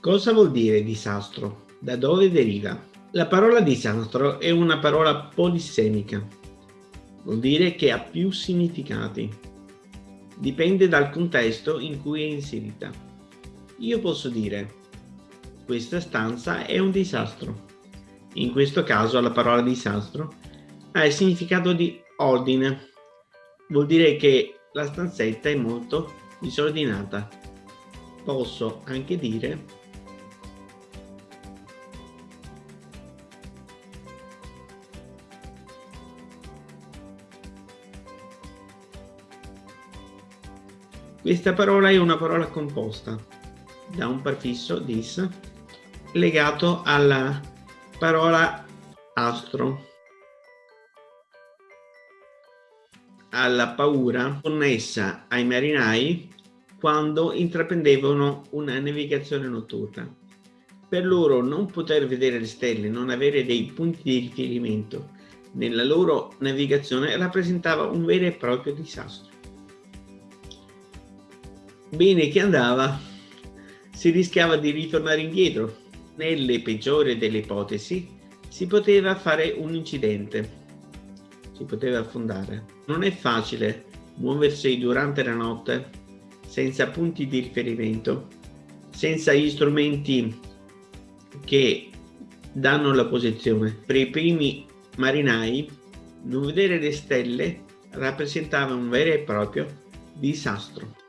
Cosa vuol dire disastro? Da dove deriva? La parola disastro è una parola polissemica. Vuol dire che ha più significati. Dipende dal contesto in cui è inserita. Io posso dire questa stanza è un disastro. In questo caso la parola disastro ha il significato di ordine. Vuol dire che la stanzetta è molto disordinata. Posso anche dire Questa parola è una parola composta da un prefisso dis legato alla parola astro, alla paura connessa ai marinai quando intraprendevano una navigazione notturna. Per loro non poter vedere le stelle, non avere dei punti di riferimento nella loro navigazione rappresentava un vero e proprio disastro bene che andava, si rischiava di ritornare indietro. Nelle peggiori delle ipotesi si poteva fare un incidente, si poteva affondare. Non è facile muoversi durante la notte senza punti di riferimento, senza gli strumenti che danno la posizione. Per i primi marinai non vedere le stelle rappresentava un vero e proprio disastro.